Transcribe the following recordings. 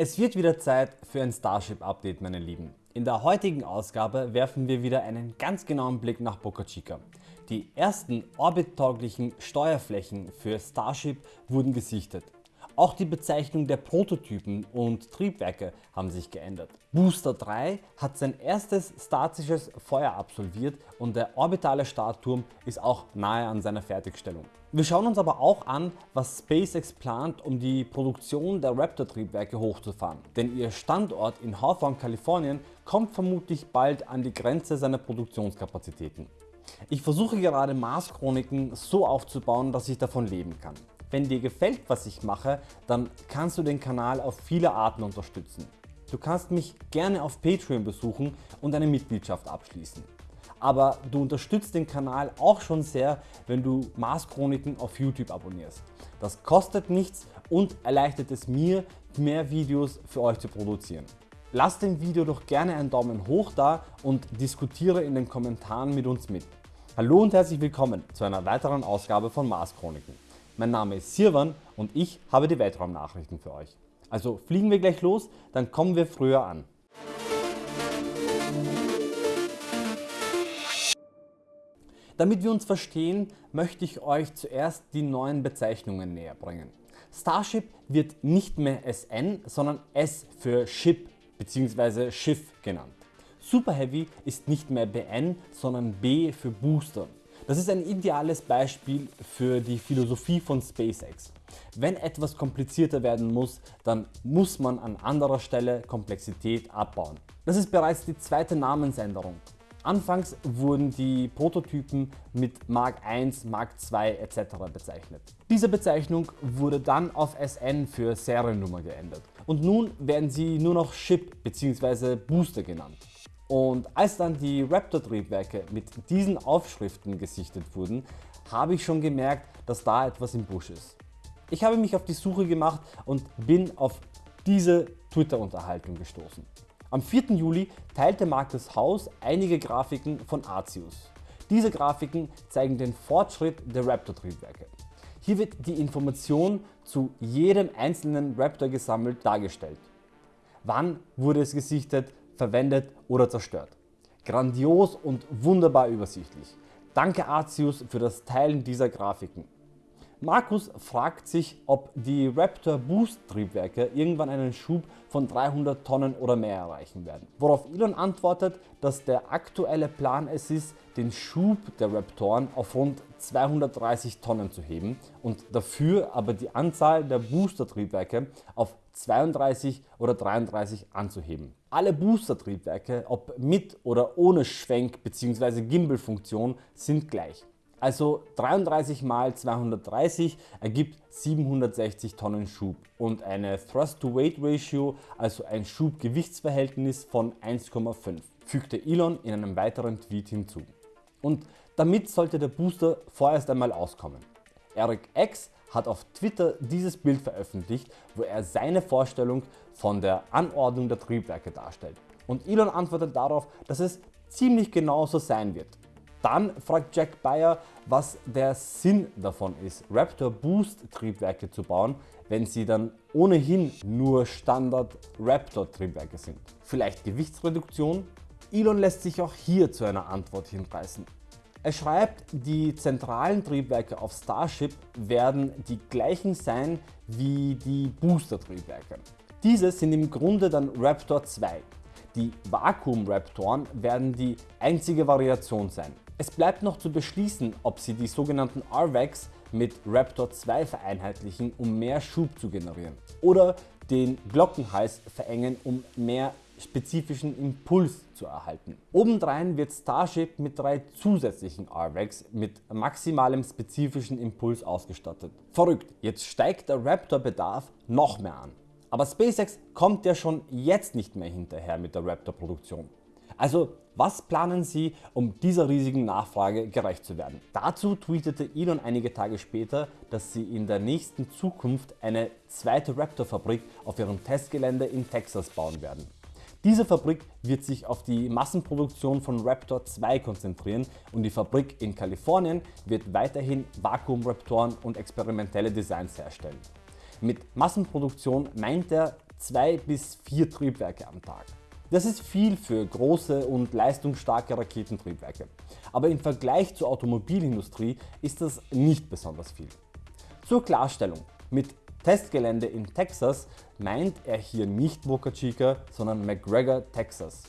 Es wird wieder Zeit für ein Starship Update meine Lieben. In der heutigen Ausgabe werfen wir wieder einen ganz genauen Blick nach Boca Chica. Die ersten orbittauglichen Steuerflächen für Starship wurden gesichtet. Auch die Bezeichnung der Prototypen und Triebwerke haben sich geändert. Booster 3 hat sein erstes statisches Feuer absolviert und der orbitale Startturm ist auch nahe an seiner Fertigstellung. Wir schauen uns aber auch an, was SpaceX plant, um die Produktion der Raptor Triebwerke hochzufahren. Denn ihr Standort in Hawthorne, Kalifornien kommt vermutlich bald an die Grenze seiner Produktionskapazitäten. Ich versuche gerade Mars Chroniken so aufzubauen, dass ich davon leben kann. Wenn dir gefällt was ich mache, dann kannst du den Kanal auf viele Arten unterstützen. Du kannst mich gerne auf Patreon besuchen und eine Mitgliedschaft abschließen. Aber du unterstützt den Kanal auch schon sehr, wenn du Mars Chroniken auf YouTube abonnierst. Das kostet nichts und erleichtert es mir, mehr Videos für euch zu produzieren. Lass dem Video doch gerne einen Daumen hoch da und diskutiere in den Kommentaren mit uns mit. Hallo und herzlich willkommen zu einer weiteren Ausgabe von Mars Chroniken. Mein Name ist Sirwan und ich habe die Weltraumnachrichten für euch. Also fliegen wir gleich los, dann kommen wir früher an. Damit wir uns verstehen, möchte ich euch zuerst die neuen Bezeichnungen näher bringen. Starship wird nicht mehr SN, sondern S für Ship bzw. Schiff genannt. Super Heavy ist nicht mehr BN, sondern B für Booster. Das ist ein ideales Beispiel für die Philosophie von SpaceX. Wenn etwas komplizierter werden muss, dann muss man an anderer Stelle Komplexität abbauen. Das ist bereits die zweite Namensänderung. Anfangs wurden die Prototypen mit Mark I, Mark II etc. bezeichnet. Diese Bezeichnung wurde dann auf SN für Seriennummer geändert und nun werden sie nur noch Ship bzw. Booster genannt. Und als dann die Raptor Triebwerke mit diesen Aufschriften gesichtet wurden, habe ich schon gemerkt, dass da etwas im Busch ist. Ich habe mich auf die Suche gemacht und bin auf diese Twitter-Unterhaltung gestoßen. Am 4. Juli teilte Markus Haus einige Grafiken von Arceus. Diese Grafiken zeigen den Fortschritt der Raptor Triebwerke. Hier wird die Information zu jedem einzelnen Raptor gesammelt dargestellt. Wann wurde es gesichtet, verwendet oder zerstört. Grandios und wunderbar übersichtlich. Danke Arceus für das Teilen dieser Grafiken. Markus fragt sich, ob die Raptor Boost Triebwerke irgendwann einen Schub von 300 Tonnen oder mehr erreichen werden. Worauf Elon antwortet, dass der aktuelle Plan es ist, den Schub der Raptoren auf rund 230 Tonnen zu heben und dafür aber die Anzahl der Booster Triebwerke auf 32 oder 33 anzuheben. Alle Booster Triebwerke, ob mit oder ohne Schwenk bzw. Gimbal Funktion sind gleich. Also 33 mal 230 ergibt 760 Tonnen Schub und eine Thrust-to-Weight-Ratio, also ein Schub-Gewichtsverhältnis von 1,5, fügte Elon in einem weiteren Tweet hinzu. Und damit sollte der Booster vorerst einmal auskommen. Eric X hat auf Twitter dieses Bild veröffentlicht, wo er seine Vorstellung von der Anordnung der Triebwerke darstellt. Und Elon antwortet darauf, dass es ziemlich genau so sein wird. Dann fragt Jack Bayer, was der Sinn davon ist, Raptor Boost Triebwerke zu bauen, wenn sie dann ohnehin nur Standard Raptor Triebwerke sind. Vielleicht Gewichtsreduktion? Elon lässt sich auch hier zu einer Antwort hinreißen. Er schreibt, die zentralen Triebwerke auf Starship werden die gleichen sein wie die Booster Triebwerke. Diese sind im Grunde dann Raptor 2. Die Vakuum-Raptoren werden die einzige Variation sein. Es bleibt noch zu beschließen, ob sie die sogenannten RVACs mit Raptor 2 vereinheitlichen, um mehr Schub zu generieren oder den Glockenhals verengen, um mehr spezifischen Impuls zu erhalten. Obendrein wird Starship mit drei zusätzlichen RVACs mit maximalem spezifischen Impuls ausgestattet. Verrückt, jetzt steigt der Raptor Bedarf noch mehr an. Aber SpaceX kommt ja schon jetzt nicht mehr hinterher mit der Raptor Produktion. Also was planen Sie, um dieser riesigen Nachfrage gerecht zu werden? Dazu tweetete Elon einige Tage später, dass sie in der nächsten Zukunft eine zweite Raptor-Fabrik auf ihrem Testgelände in Texas bauen werden. Diese Fabrik wird sich auf die Massenproduktion von Raptor 2 konzentrieren und die Fabrik in Kalifornien wird weiterhin Vakuum-Raptoren und experimentelle Designs herstellen. Mit Massenproduktion meint er 2 bis 4 Triebwerke am Tag. Das ist viel für große und leistungsstarke Raketentriebwerke, aber im Vergleich zur Automobilindustrie ist das nicht besonders viel. Zur Klarstellung, mit Testgelände in Texas meint er hier nicht Boca Chica, sondern McGregor, Texas.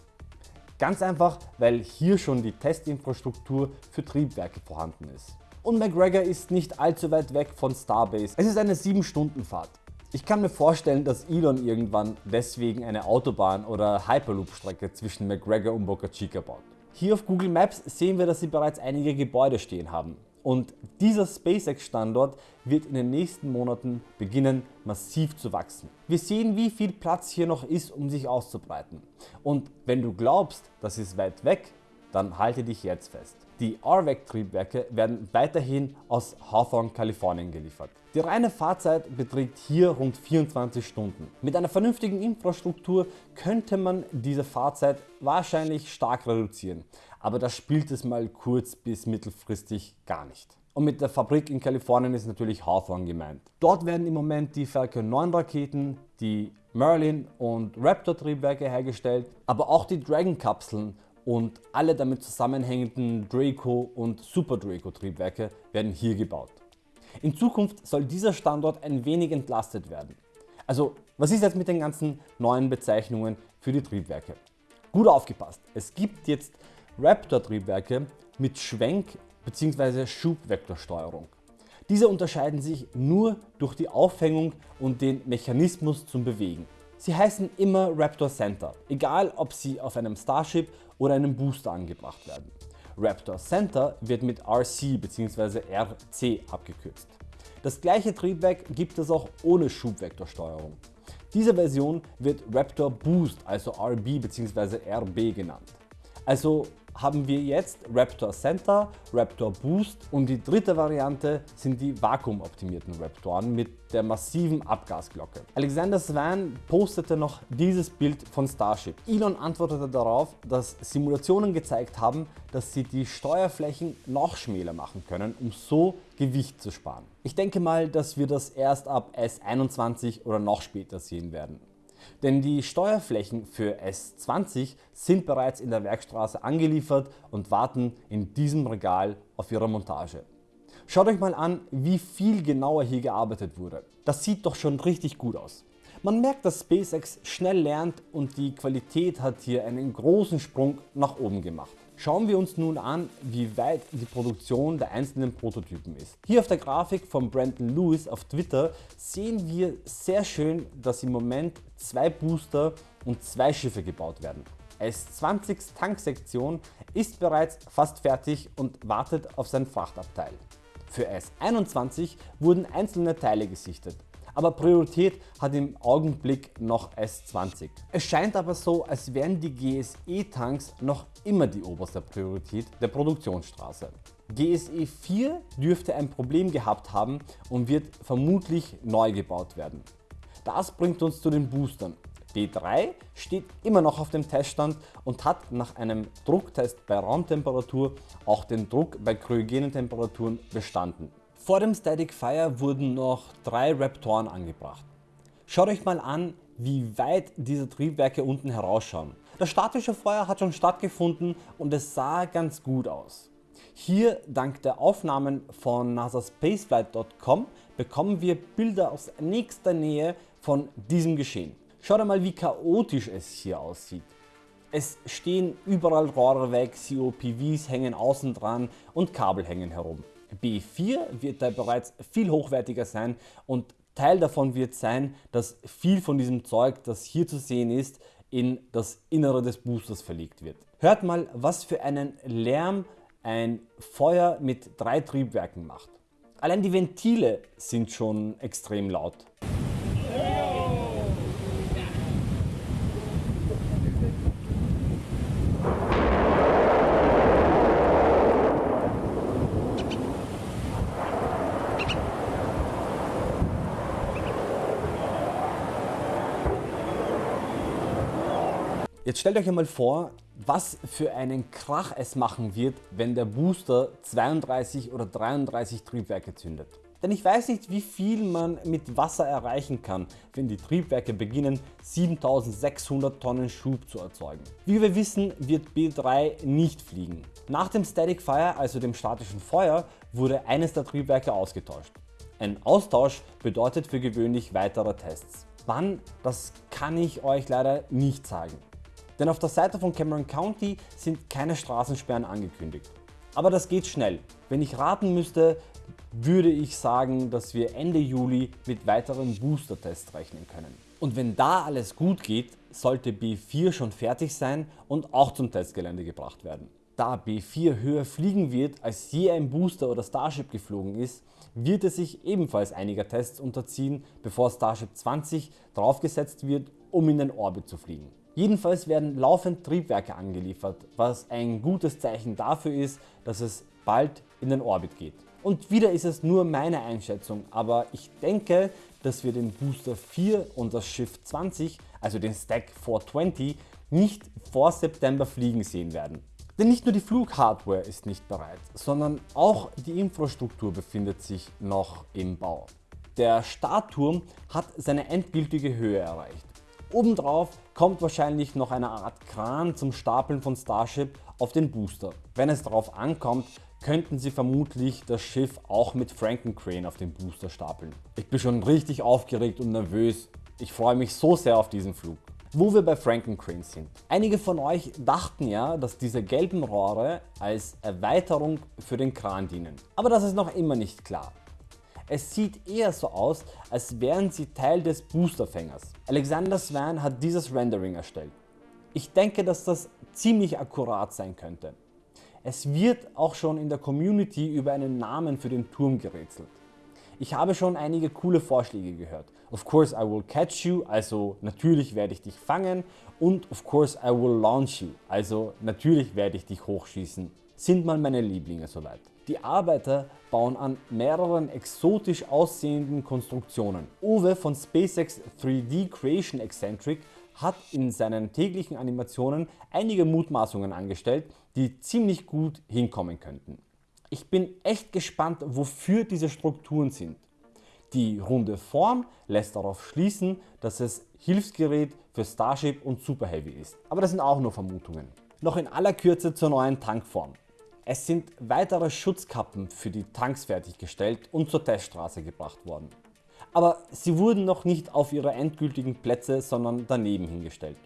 Ganz einfach, weil hier schon die Testinfrastruktur für Triebwerke vorhanden ist. Und McGregor ist nicht allzu weit weg von Starbase. Es ist eine 7 Stunden Fahrt. Ich kann mir vorstellen, dass Elon irgendwann deswegen eine Autobahn oder Hyperloop Strecke zwischen McGregor und Boca Chica baut. Hier auf Google Maps sehen wir, dass sie bereits einige Gebäude stehen haben und dieser SpaceX Standort wird in den nächsten Monaten beginnen massiv zu wachsen. Wir sehen wie viel Platz hier noch ist um sich auszubreiten und wenn du glaubst das ist weit weg, dann halte dich jetzt fest. Die RVEC Triebwerke werden weiterhin aus Hawthorne, Kalifornien geliefert. Die reine Fahrzeit beträgt hier rund 24 Stunden. Mit einer vernünftigen Infrastruktur könnte man diese Fahrzeit wahrscheinlich stark reduzieren, aber das spielt es mal kurz bis mittelfristig gar nicht. Und mit der Fabrik in Kalifornien ist natürlich Hawthorne gemeint. Dort werden im Moment die Falcon 9 Raketen, die Merlin und Raptor Triebwerke hergestellt, aber auch die Dragon Kapseln und alle damit zusammenhängenden Draco und Super Draco Triebwerke werden hier gebaut. In Zukunft soll dieser Standort ein wenig entlastet werden. Also was ist jetzt mit den ganzen neuen Bezeichnungen für die Triebwerke? Gut aufgepasst, es gibt jetzt Raptor Triebwerke mit Schwenk- bzw. Schubvektorsteuerung. Diese unterscheiden sich nur durch die Aufhängung und den Mechanismus zum Bewegen. Sie heißen immer Raptor Center, egal ob sie auf einem Starship oder einem Booster angebracht werden. Raptor Center wird mit RC bzw. RC abgekürzt. Das gleiche Triebwerk gibt es auch ohne Schubvektorsteuerung. Diese Version wird Raptor Boost also RB bzw. RB genannt. Also haben wir jetzt Raptor Center, Raptor Boost und die dritte Variante sind die vakuumoptimierten Raptoren mit der massiven Abgasglocke. Alexander Swan postete noch dieses Bild von Starship. Elon antwortete darauf, dass Simulationen gezeigt haben, dass sie die Steuerflächen noch schmäler machen können, um so Gewicht zu sparen. Ich denke mal, dass wir das erst ab S21 oder noch später sehen werden. Denn die Steuerflächen für S20 sind bereits in der Werkstraße angeliefert und warten in diesem Regal auf ihre Montage. Schaut euch mal an wie viel genauer hier gearbeitet wurde. Das sieht doch schon richtig gut aus. Man merkt dass SpaceX schnell lernt und die Qualität hat hier einen großen Sprung nach oben gemacht. Schauen wir uns nun an wie weit die Produktion der einzelnen Prototypen ist. Hier auf der Grafik von Brandon Lewis auf Twitter sehen wir sehr schön dass im Moment zwei Booster und zwei Schiffe gebaut werden. S20s Tanksektion ist bereits fast fertig und wartet auf sein Frachtabteil. Für S21 wurden einzelne Teile gesichtet aber Priorität hat im Augenblick noch S20. Es scheint aber so als wären die GSE Tanks noch immer die oberste Priorität der Produktionsstraße. GSE 4 dürfte ein Problem gehabt haben und wird vermutlich neu gebaut werden. Das bringt uns zu den Boostern. D3 steht immer noch auf dem Teststand und hat nach einem Drucktest bei Raumtemperatur auch den Druck bei kryogenen Temperaturen bestanden. Vor dem Static Fire wurden noch drei Raptoren angebracht. Schaut euch mal an wie weit diese Triebwerke unten herausschauen. Das statische Feuer hat schon stattgefunden und es sah ganz gut aus. Hier dank der Aufnahmen von nasaspaceflight.com bekommen wir Bilder aus nächster Nähe von diesem Geschehen. Schaut einmal wie chaotisch es hier aussieht. Es stehen überall Rohre weg, COPVs hängen außen dran und Kabel hängen herum. B4 wird da bereits viel hochwertiger sein und Teil davon wird sein, dass viel von diesem Zeug, das hier zu sehen ist, in das Innere des Boosters verlegt wird. Hört mal was für einen Lärm ein Feuer mit drei Triebwerken macht. Allein die Ventile sind schon extrem laut. Jetzt stellt euch einmal vor, was für einen Krach es machen wird, wenn der Booster 32 oder 33 Triebwerke zündet. Denn ich weiß nicht wie viel man mit Wasser erreichen kann, wenn die Triebwerke beginnen 7600 Tonnen Schub zu erzeugen. Wie wir wissen wird B3 nicht fliegen. Nach dem Static Fire, also dem statischen Feuer, wurde eines der Triebwerke ausgetauscht. Ein Austausch bedeutet für gewöhnlich weitere Tests. Wann, das kann ich euch leider nicht sagen. Denn auf der Seite von Cameron County sind keine Straßensperren angekündigt. Aber das geht schnell. Wenn ich raten müsste, würde ich sagen, dass wir Ende Juli mit weiteren Booster-Tests rechnen können. Und wenn da alles gut geht, sollte B4 schon fertig sein und auch zum Testgelände gebracht werden. Da B4 höher fliegen wird als je ein Booster oder Starship geflogen ist, wird es sich ebenfalls einiger Tests unterziehen, bevor Starship 20 draufgesetzt wird, um in den Orbit zu fliegen. Jedenfalls werden laufend Triebwerke angeliefert, was ein gutes Zeichen dafür ist, dass es bald in den Orbit geht. Und wieder ist es nur meine Einschätzung, aber ich denke, dass wir den Booster 4 und das Schiff 20, also den Stack 420, nicht vor September fliegen sehen werden. Denn nicht nur die Flughardware ist nicht bereit, sondern auch die Infrastruktur befindet sich noch im Bau. Der Startturm hat seine endgültige Höhe erreicht. Obendrauf kommt wahrscheinlich noch eine Art Kran zum Stapeln von Starship auf den Booster. Wenn es darauf ankommt, könnten sie vermutlich das Schiff auch mit Frankencrane auf den Booster stapeln. Ich bin schon richtig aufgeregt und nervös. Ich freue mich so sehr auf diesen Flug. Wo wir bei Frankencrane sind. Einige von euch dachten ja, dass diese gelben Rohre als Erweiterung für den Kran dienen. Aber das ist noch immer nicht klar. Es sieht eher so aus, als wären sie Teil des Boosterfängers. Alexander Swan hat dieses Rendering erstellt. Ich denke, dass das ziemlich akkurat sein könnte. Es wird auch schon in der Community über einen Namen für den Turm gerätselt. Ich habe schon einige coole Vorschläge gehört. Of course I will catch you, also natürlich werde ich dich fangen und of course I will launch you, also natürlich werde ich dich hochschießen. Sind mal meine Lieblinge soweit. Die Arbeiter bauen an mehreren exotisch aussehenden Konstruktionen. Uwe von SpaceX 3D Creation Eccentric hat in seinen täglichen Animationen einige Mutmaßungen angestellt, die ziemlich gut hinkommen könnten. Ich bin echt gespannt wofür diese Strukturen sind. Die runde Form lässt darauf schließen, dass es Hilfsgerät für Starship und Super Heavy ist. Aber das sind auch nur Vermutungen. Noch in aller Kürze zur neuen Tankform. Es sind weitere Schutzkappen für die Tanks fertiggestellt und zur Teststraße gebracht worden aber sie wurden noch nicht auf ihre endgültigen Plätze, sondern daneben hingestellt.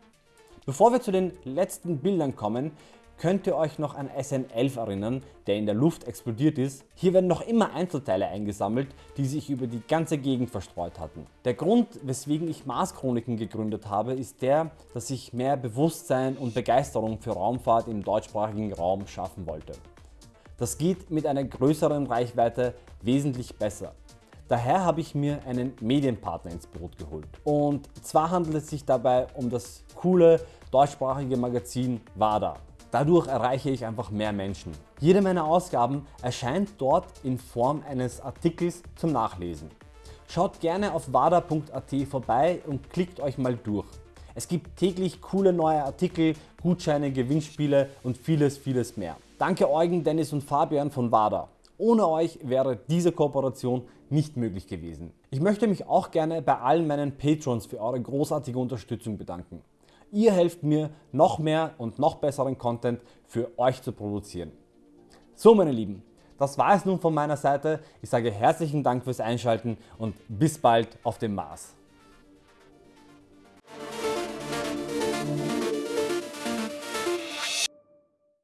Bevor wir zu den letzten Bildern kommen, könnt ihr euch noch an SN11 erinnern, der in der Luft explodiert ist. Hier werden noch immer Einzelteile eingesammelt, die sich über die ganze Gegend verstreut hatten. Der Grund weswegen ich Mars Chroniken gegründet habe ist der, dass ich mehr Bewusstsein und Begeisterung für Raumfahrt im deutschsprachigen Raum schaffen wollte. Das geht mit einer größeren Reichweite wesentlich besser. Daher habe ich mir einen Medienpartner ins Boot geholt. Und zwar handelt es sich dabei um das coole deutschsprachige Magazin WADA. Dadurch erreiche ich einfach mehr Menschen. Jede meiner Ausgaben erscheint dort in Form eines Artikels zum Nachlesen. Schaut gerne auf wada.at vorbei und klickt euch mal durch. Es gibt täglich coole neue Artikel, Gutscheine, Gewinnspiele und vieles vieles mehr. Danke Eugen, Dennis und Fabian von WADA. Ohne euch wäre diese Kooperation nicht möglich gewesen. Ich möchte mich auch gerne bei allen meinen Patrons für eure großartige Unterstützung bedanken. Ihr helft mir noch mehr und noch besseren Content für euch zu produzieren. So meine Lieben, das war es nun von meiner Seite. Ich sage herzlichen Dank fürs Einschalten und bis bald auf dem Mars.